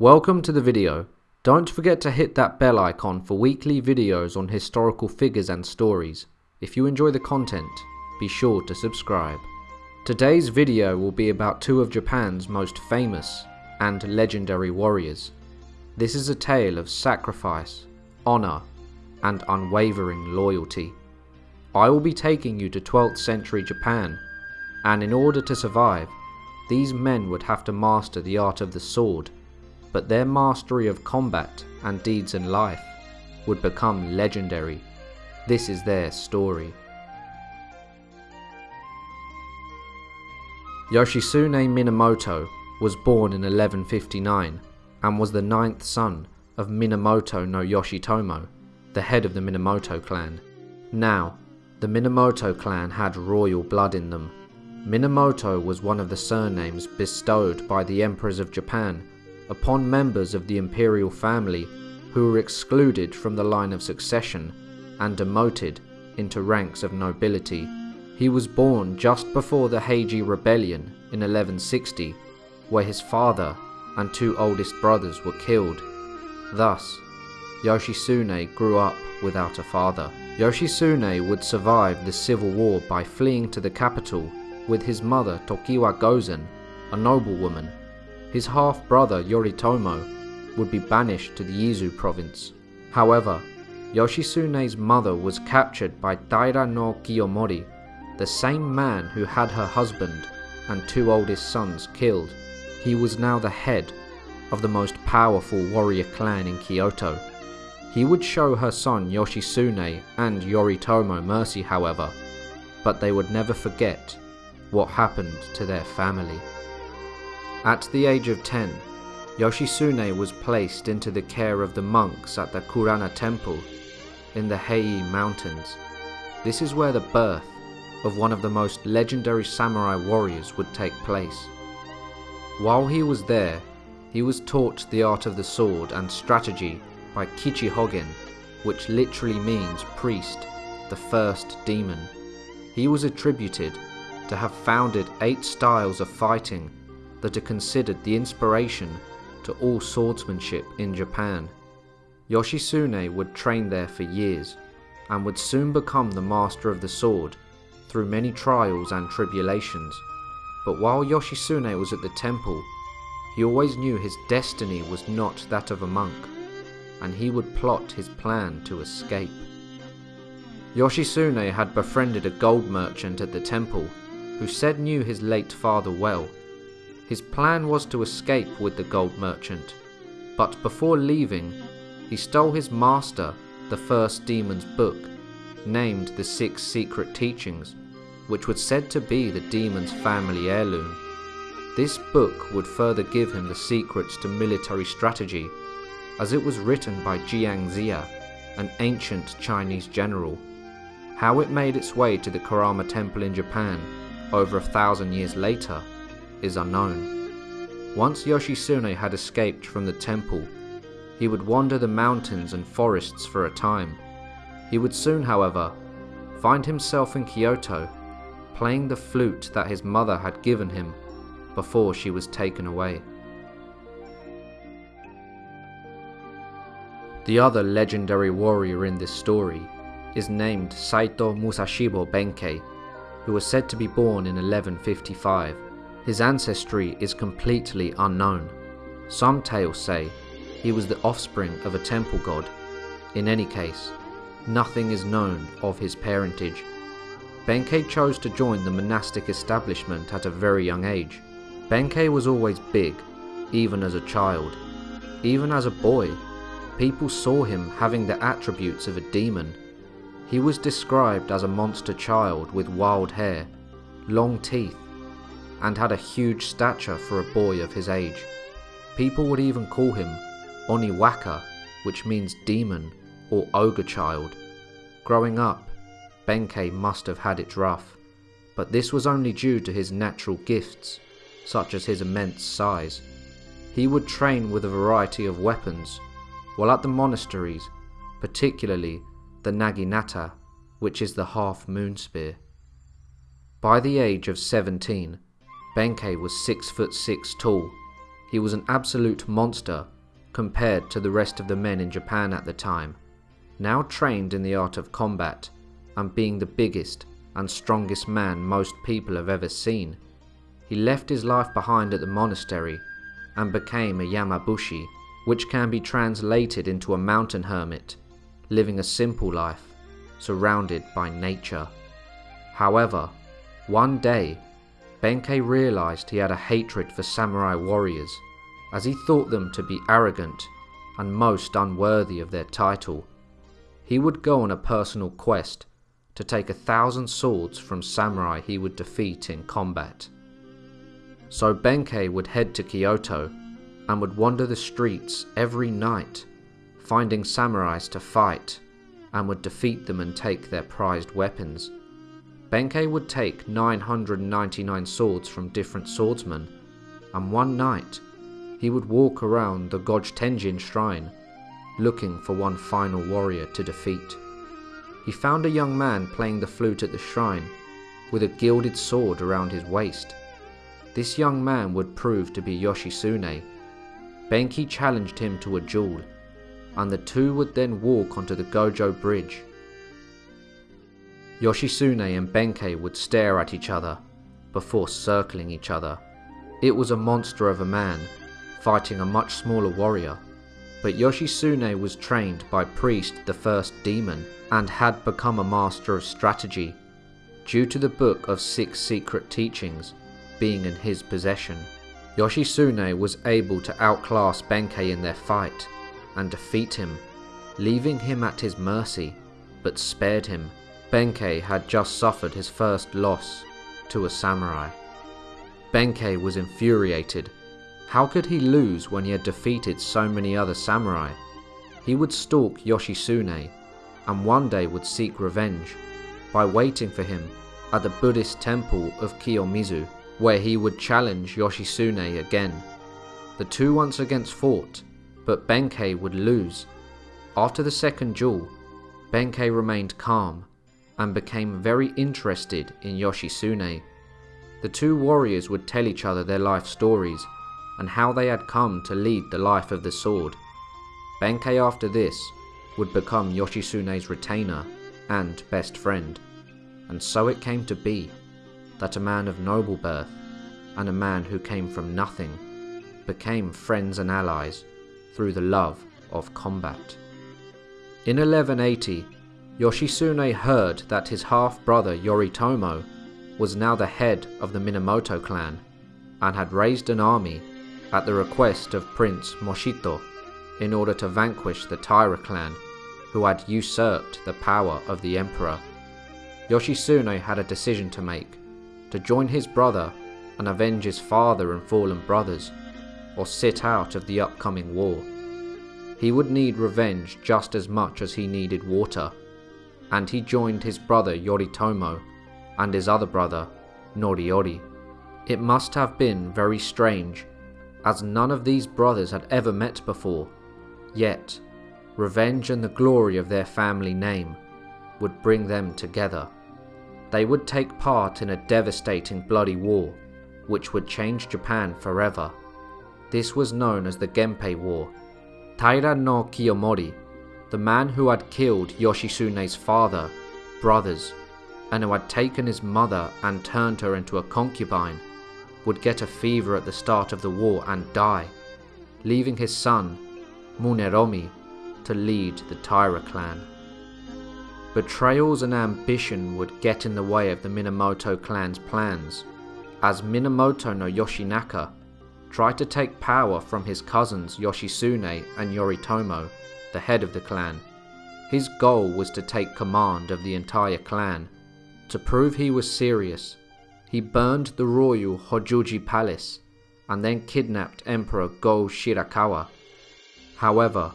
Welcome to the video. Don't forget to hit that bell icon for weekly videos on historical figures and stories. If you enjoy the content, be sure to subscribe. Today's video will be about two of Japan's most famous and legendary warriors. This is a tale of sacrifice, honor, and unwavering loyalty. I will be taking you to 12th century Japan, and in order to survive, these men would have to master the art of the sword, but their mastery of combat and deeds in life would become legendary. This is their story. Yoshisune Minamoto was born in 1159 and was the ninth son of Minamoto no Yoshitomo, the head of the Minamoto clan. Now, the Minamoto clan had royal blood in them. Minamoto was one of the surnames bestowed by the emperors of Japan upon members of the imperial family who were excluded from the line of succession and demoted into ranks of nobility. He was born just before the Heiji Rebellion in 1160, where his father and two oldest brothers were killed. Thus, Yoshitsune grew up without a father. Yoshitsune would survive the civil war by fleeing to the capital with his mother Tokiwa Gozen, a noblewoman. His half-brother Yoritomo would be banished to the Izu province. However, Yoshitsune's mother was captured by Taira no Kiyomori, the same man who had her husband and two oldest sons killed. He was now the head of the most powerful warrior clan in Kyoto. He would show her son Yoshitsune and Yoritomo mercy however, but they would never forget what happened to their family. At the age of 10, Yoshisune was placed into the care of the monks at the Kurama temple in the Hei mountains. This is where the birth of one of the most legendary samurai warriors would take place. While he was there, he was taught the art of the sword and strategy by Kichihogen, which literally means priest, the first demon. He was attributed to have founded eight styles of fighting that are considered the inspiration to all swordsmanship in Japan. Yoshisune would train there for years and would soon become the master of the sword through many trials and tribulations. But while Yoshisune was at the temple, he always knew his destiny was not that of a monk, and he would plot his plan to escape. Yoshisune had befriended a gold merchant at the temple who said knew his late father well. His plan was to escape with the gold merchant, but before leaving, he stole his master, the first demon's book, named The Six Secret Teachings, which was said to be the demon's family heirloom. This book would further give him the secrets to military strategy, as it was written by Jiang Ziya, an ancient Chinese general. How it made its way to the Kurama Temple in Japan over a thousand years later is unknown. Once Yoshitsune had escaped from the temple, he would wander the mountains and forests for a time. He would soon, however, find himself in Kyoto, playing the flute that his mother had given him before she was taken away. The other legendary warrior in this story is named Saito Musashibo Benkei, who was said to be born in 1155. His ancestry is completely unknown. Some tales say he was the offspring of a temple god. In any case, nothing is known of his parentage. Benkei chose to join the monastic establishment at a very young age. Benkei was always big, even as a child. Even as a boy, people saw him having the attributes of a demon he was described as a monster child with wild hair, long teeth, and had a huge stature for a boy of his age. People would even call him Oniwaka, which means demon or ogre child. Growing up, Benkei must have had it rough, but this was only due to his natural gifts, such as his immense size. He would train with a variety of weapons, while at the monasteries, particularly the naginata, which is the half moon spear. By the age of 17, Benkei was 6 foot 6 tall, he was an absolute monster compared to the rest of the men in Japan at the time. Now trained in the art of combat and being the biggest and strongest man most people have ever seen, he left his life behind at the monastery and became a Yamabushi, which can be translated into a mountain hermit, living a simple life, surrounded by nature. However, one day, Benkei realized he had a hatred for samurai warriors, as he thought them to be arrogant and most unworthy of their title. He would go on a personal quest to take a thousand swords from samurai he would defeat in combat. So Benkei would head to Kyoto and would wander the streets every night, finding samurais to fight, and would defeat them and take their prized weapons. Benkei would take 999 swords from different swordsmen, and one night he would walk around the Tenjin shrine, looking for one final warrior to defeat. He found a young man playing the flute at the shrine, with a gilded sword around his waist. This young man would prove to be Yoshisune. Benkei challenged him to a duel, and the two would then walk onto the Gojo Bridge. Yoshitsune and Benkei would stare at each other before circling each other. It was a monster of a man fighting a much smaller warrior, but Yoshisune was trained by Priest the First Demon and had become a master of strategy due to the Book of Six Secret Teachings being in his possession. Yoshisune was able to outclass Benkei in their fight and defeat him, leaving him at his mercy, but spared him Benkei had just suffered his first loss to a samurai. Benkei was infuriated. How could he lose when he had defeated so many other samurai? He would stalk Yoshitsune and one day would seek revenge by waiting for him at the Buddhist temple of Kiyomizu, where he would challenge Yoshitsune again. The two once again fought, but Benkei would lose. After the second duel, Benkei remained calm and became very interested in Yoshisune. The two warriors would tell each other their life stories and how they had come to lead the life of the sword. Benkei after this would become Yoshisune's retainer and best friend, and so it came to be that a man of noble birth and a man who came from nothing became friends and allies through the love of combat. In 1180, Yoshitsune heard that his half-brother Yoritomo was now the head of the Minamoto clan and had raised an army at the request of Prince Mochihito in order to vanquish the Taira clan who had usurped the power of the emperor. Yoshitsune had a decision to make, to join his brother and avenge his father and fallen brothers, or sit out of the upcoming war. He would need revenge just as much as he needed water and he joined his brother Yoritomo and his other brother Noriyori. It must have been very strange, as none of these brothers had ever met before, yet revenge and the glory of their family name would bring them together. They would take part in a devastating bloody war, which would change Japan forever. This was known as the Genpei War. Taira no Kiyomori the man who had killed Yoshitsune's father, brothers, and who had taken his mother and turned her into a concubine, would get a fever at the start of the war and die, leaving his son, Munemori, to lead the Taira clan. Betrayals and ambition would get in the way of the Minamoto clan's plans, as Minamoto no Yoshinaka tried to take power from his cousins Yoshitsune and Yoritomo the head of the clan. His goal was to take command of the entire clan. To prove he was serious, he burned the royal Hojoji palace and then kidnapped Emperor Go Shirakawa. However,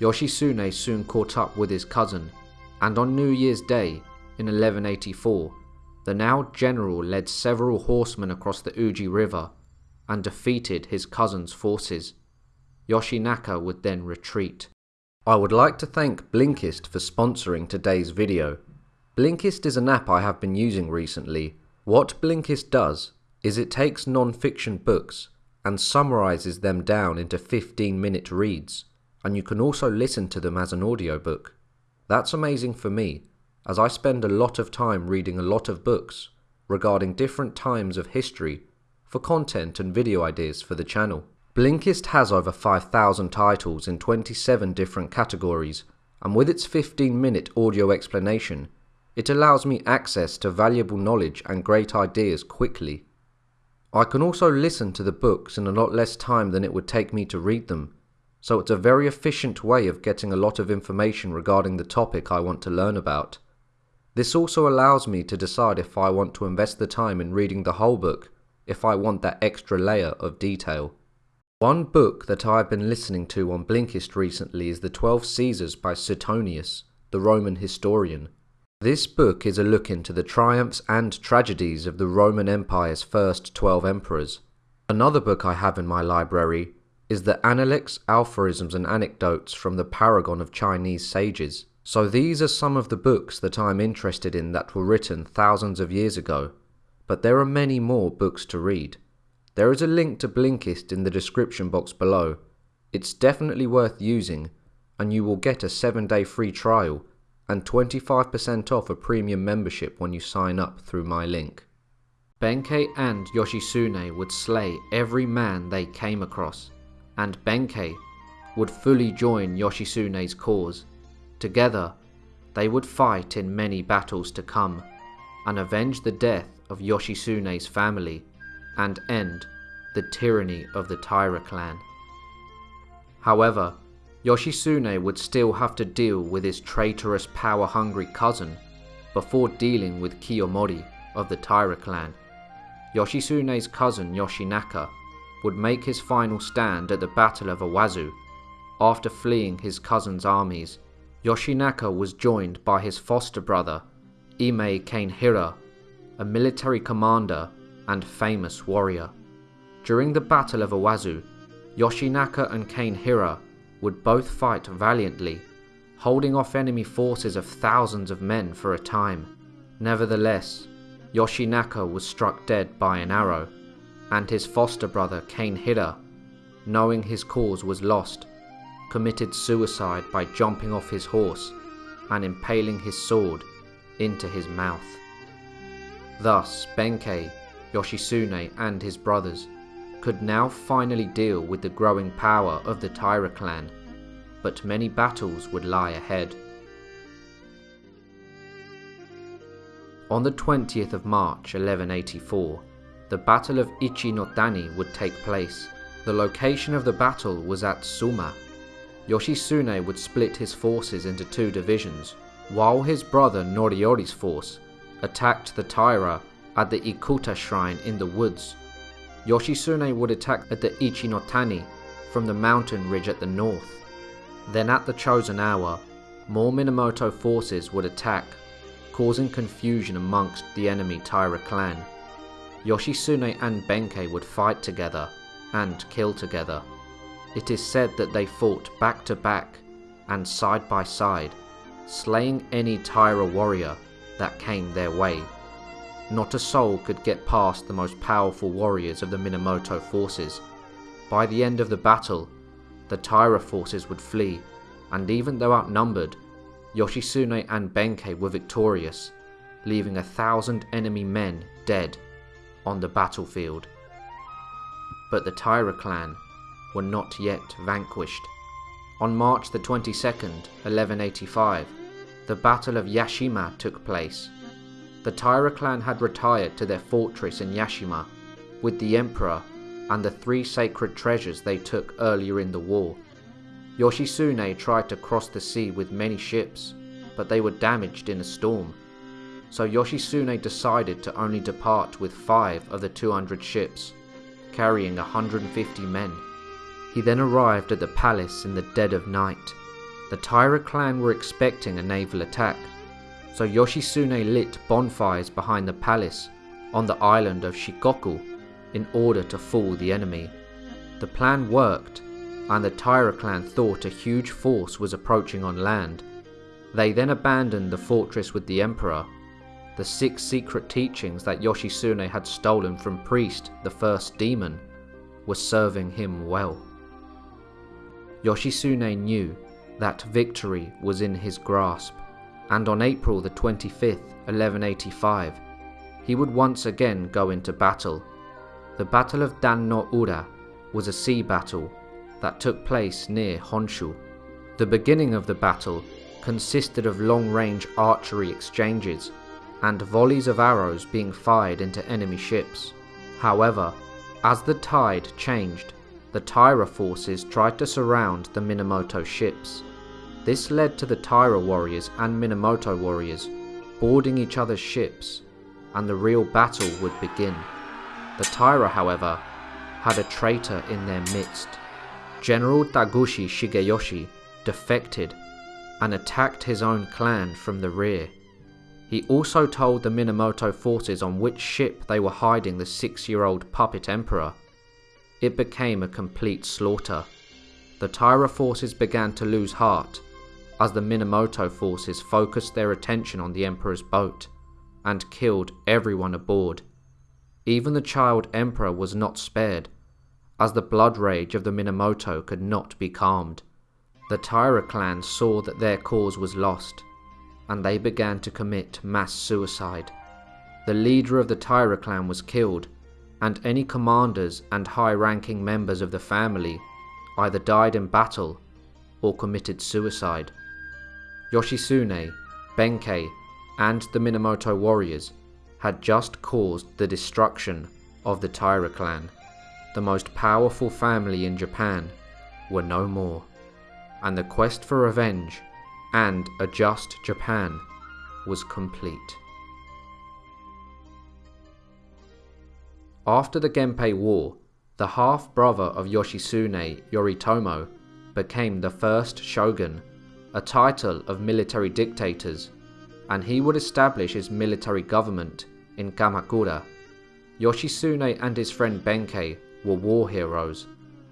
Yoshitsune soon caught up with his cousin, and on New Year's Day in 1184, the now general led several horsemen across the Uji River and defeated his cousin's forces. Yoshinaka would then retreat. I would like to thank Blinkist for sponsoring today's video. Blinkist is an app I have been using recently. What Blinkist does is it takes non-fiction books and summarizes them down into 15 minute reads, and you can also listen to them as an audiobook. That's amazing for me, as I spend a lot of time reading a lot of books regarding different times of history for content and video ideas for the channel. Blinkist has over 5,000 titles in 27 different categories, and with its 15 minute audio explanation, it allows me access to valuable knowledge and great ideas quickly. I can also listen to the books in a lot less time than it would take me to read them, so it's a very efficient way of getting a lot of information regarding the topic I want to learn about. This also allows me to decide if I want to invest the time in reading the whole book, if I want that extra layer of detail. One book that I have been listening to on Blinkist recently is The Twelve Caesars by Suetonius, the Roman historian. This book is a look into the triumphs and tragedies of the Roman Empire's first 12 emperors. Another book I have in my library is the Analects, Aphorisms and Anecdotes from the Paragon of Chinese Sages. So these are some of the books that I am interested in that were written thousands of years ago, but there are many more books to read. There is a link to Blinkist in the description box below. It's definitely worth using, and you will get a 7 day free trial and 25% off a premium membership when you sign up through my link. Benkei and Yoshitsune would slay every man they came across, and Benkei would fully join Yoshitsune's cause. Together, they would fight in many battles to come, and avenge the death of Yoshitsune's family, and end the tyranny of the Taira clan. However, Yoshisune would still have to deal with his traitorous power-hungry cousin before dealing with Kiyomori of the Taira clan. Yoshisune's cousin Yoshinaka would make his final stand at the Battle of Awazu. After fleeing his cousin's armies, Yoshinaka was joined by his foster brother, Imai Kanehira, a military commander and famous warrior. During the Battle of Awazu, Yoshinaka and Kanehira would both fight valiantly, holding off enemy forces of thousands of men for a time. Nevertheless, Yoshinaka was struck dead by an arrow, and his foster brother Kanehira, knowing his cause was lost, committed suicide by jumping off his horse and impaling his sword into his mouth. Thus, Benkei, Yoshitsune, and his brothers could now finally deal with the growing power of the Taira clan, but many battles would lie ahead. On the 20th of March 1184, the Battle of Ichi-no-Tani would take place. The location of the battle was at Suma. Yoshisune would split his forces into two divisions, while his brother Noriyori's force attacked the Taira at the Ikuta shrine in the woods Yoshitsune would attack at the Ichi-no-Tani from the mountain ridge at the north. Then at the chosen hour, more Minamoto forces would attack, causing confusion amongst the enemy Taira clan. Yoshitsune and Benkei would fight together and kill together. It is said that they fought back to back and side by side, slaying any Taira warrior that came their way. Not a soul could get past the most powerful warriors of the Minamoto forces. By the end of the battle, the Taira forces would flee, and even though outnumbered, Yoshitsune and Benkei were victorious, leaving a thousand enemy men dead on the battlefield. But the Taira clan were not yet vanquished. On March the 22nd, 1185, the Battle of Yashima took place the Taira clan had retired to their fortress in Yashima with the emperor and the three sacred treasures they took earlier in the war. Yoshisune tried to cross the sea with many ships, but they were damaged in a storm. So Yoshisune decided to only depart with five of the 200 ships, carrying 150 men. He then arrived at the palace in the dead of night. The Taira clan were expecting a naval attack, so Yoshitsune lit bonfires behind the palace on the island of Shikoku in order to fool the enemy. The plan worked, and the Taira clan thought a huge force was approaching on land. They then abandoned the fortress with the emperor. The six secret teachings that Yoshitsune had stolen from Priest, the first demon, were serving him well. Yoshitsune knew that victory was in his grasp, and on April the 25th, 1185, he would once again go into battle. The Battle of Dan no Ura was a sea battle that took place near Honshu. The beginning of the battle consisted of long range archery exchanges and volleys of arrows being fired into enemy ships. However, as the tide changed, the Taira forces tried to surround the Minamoto ships. This led to the Taira warriors and Minamoto warriors boarding each other's ships, and the real battle would begin. The Taira, however, had a traitor in their midst. General Taguchi Shigeyoshi defected and attacked his own clan from the rear. He also told the Minamoto forces on which ship they were hiding the six year old puppet emperor. It became a complete slaughter. The Taira forces began to lose heart as the Minamoto forces focused their attention on the emperor's boat and killed everyone aboard. Even the child emperor was not spared, as the blood rage of the Minamoto could not be calmed. The Taira clan saw that their cause was lost, and they began to commit mass suicide. The leader of the Taira clan was killed, and any commanders and high ranking members of the family either died in battle or committed suicide. Yoshitsune, Benkei, and the Minamoto warriors had just caused the destruction of the Taira clan. The most powerful family in Japan were no more, and the quest for revenge and a just Japan was complete. After the Genpei War, the half brother of Yoshitsune, Yoritomo, became the first shogun a title of military dictators, and he would establish his military government in Kamakura. Yoshitsune and his friend Benkei were war heroes,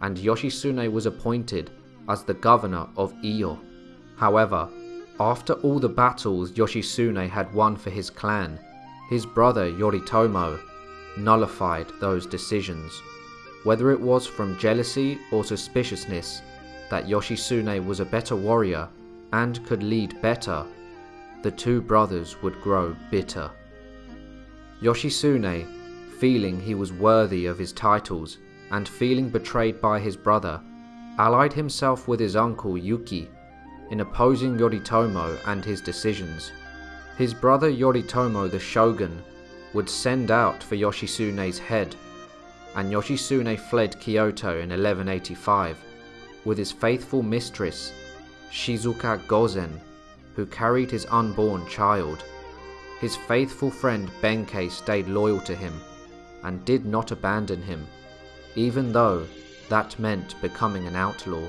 and Yoshitsune was appointed as the governor of Iyo. However, after all the battles Yoshitsune had won for his clan, his brother Yoritomo nullified those decisions. Whether it was from jealousy or suspiciousness that Yoshitsune was a better warrior and could lead better, the two brothers would grow bitter. Yoshisune, feeling he was worthy of his titles and feeling betrayed by his brother, allied himself with his uncle Yuki in opposing Yoritomo and his decisions. His brother Yoritomo the shogun would send out for Yoshitsune's head, and Yoshitsune fled Kyoto in 1185 with his faithful mistress Shizuka Gozen, who carried his unborn child. His faithful friend Benkei stayed loyal to him and did not abandon him, even though that meant becoming an outlaw.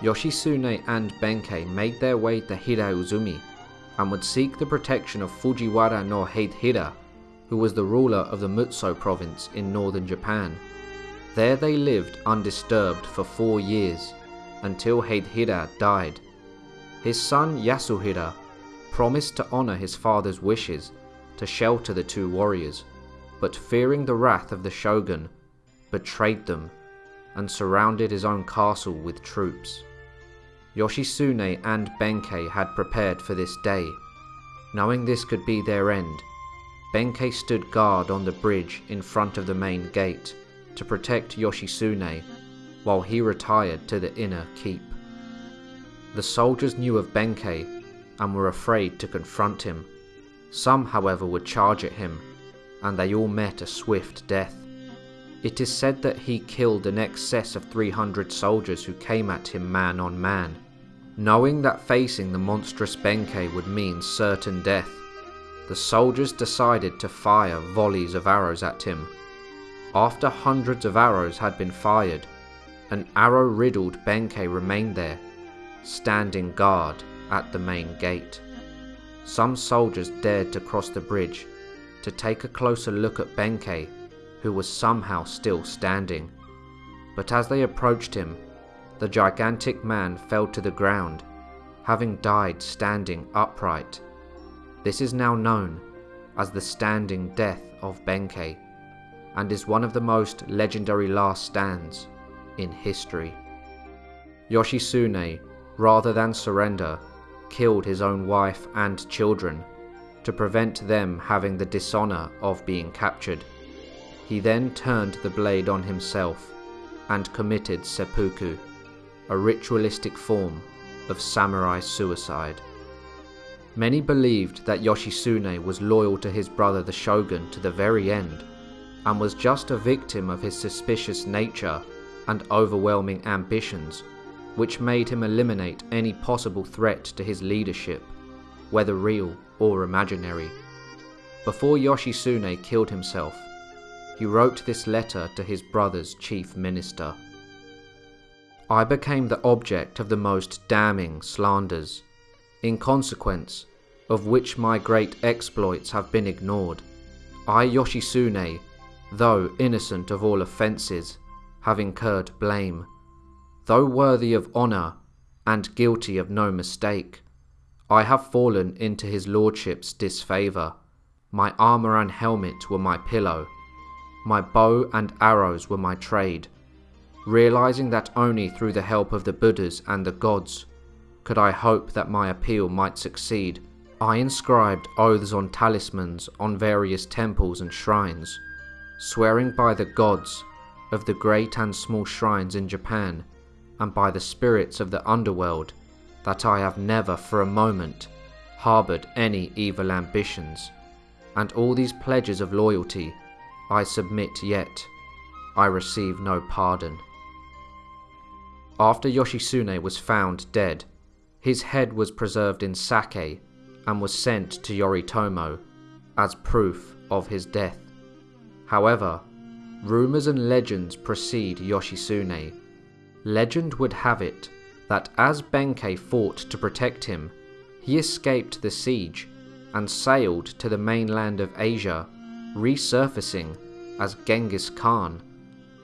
Yoshitsune and Benkei made their way to Hiraizumi and would seek the protection of Fujiwara no Hidehira, who was the ruler of the Mutsu province in northern Japan. There they lived undisturbed for four years until Hidehira died. His son Yasuhira promised to honor his father's wishes to shelter the two warriors, but fearing the wrath of the shogun, betrayed them and surrounded his own castle with troops. Yoshisune and Benkei had prepared for this day. Knowing this could be their end, Benkei stood guard on the bridge in front of the main gate to protect Yoshitsune while he retired to the inner keep. The soldiers knew of Benkei and were afraid to confront him. Some, however, would charge at him, and they all met a swift death. It is said that he killed an excess of 300 soldiers who came at him man on man. Knowing that facing the monstrous Benkei would mean certain death, the soldiers decided to fire volleys of arrows at him. After hundreds of arrows had been fired, an arrow-riddled Benkei remained there, standing guard at the main gate. Some soldiers dared to cross the bridge to take a closer look at Benkei, who was somehow still standing. But as they approached him, the gigantic man fell to the ground, having died standing upright. This is now known as the standing death of Benkei, and is one of the most legendary last stands in history. Yoshitsune, rather than surrender, killed his own wife and children to prevent them having the dishonor of being captured. He then turned the blade on himself and committed seppuku, a ritualistic form of samurai suicide. Many believed that Yoshitsune was loyal to his brother the shogun to the very end, and was just a victim of his suspicious nature and overwhelming ambitions, which made him eliminate any possible threat to his leadership, whether real or imaginary. Before Yoshitsune killed himself, he wrote this letter to his brother's chief minister. I became the object of the most damning slanders. In consequence, of which my great exploits have been ignored. I, Yoshitsune, though innocent of all offences, have incurred blame. Though worthy of honour and guilty of no mistake, I have fallen into his lordship's disfavour. My armour and helmet were my pillow. My bow and arrows were my trade. Realizing that only through the help of the Buddhas and the gods could I hope that my appeal might succeed, I inscribed oaths on talismans on various temples and shrines, swearing by the gods of the great and small shrines in Japan and by the spirits of the underworld that I have never for a moment harboured any evil ambitions, and all these pledges of loyalty I submit yet I receive no pardon. After Yoshitsune was found dead, his head was preserved in sake and was sent to Yoritomo as proof of his death. However, rumours and legends precede Yoshitsune. Legend would have it that as Benkei fought to protect him, he escaped the siege and sailed to the mainland of Asia, resurfacing as Genghis Khan.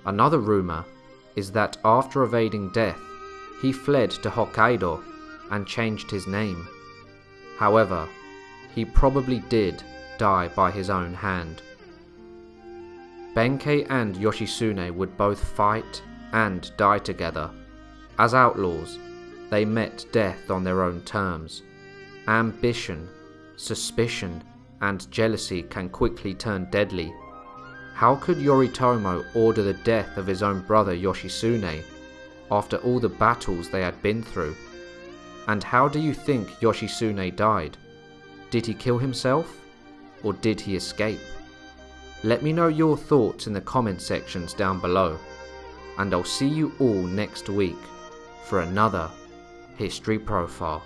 Another rumour is that after evading death, he fled to Hokkaido and changed his name. However, he probably did die by his own hand. Benkei and Yoshitsune would both fight and die together. As outlaws, they met death on their own terms. Ambition, suspicion, and jealousy can quickly turn deadly. How could Yoritomo order the death of his own brother Yoshitsune after all the battles they had been through? And how do you think Yoshitsune died? Did he kill himself? Or did he escape? Let me know your thoughts in the comment sections down below. And I'll see you all next week for another History Profile.